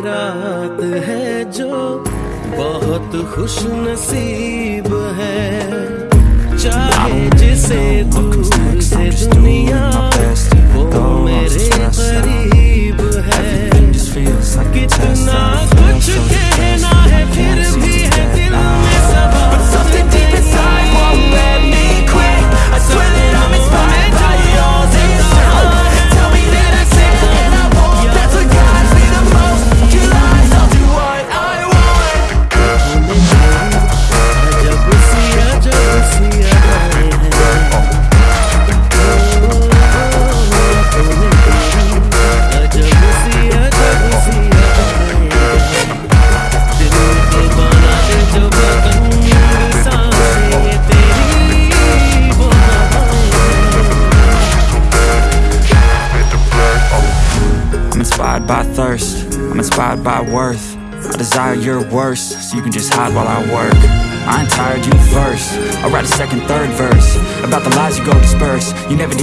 रात है जो बहुत खुश नसीब है। चाहे जिसे दूर से दुनिया वो मेरे करीब है। कितना कुछ inspired by thirst, I'm inspired by worth. I desire your worst, so you can just hide while I work. I ain't tired, you first. I'll write a second, third verse About the lies you go disperse. You never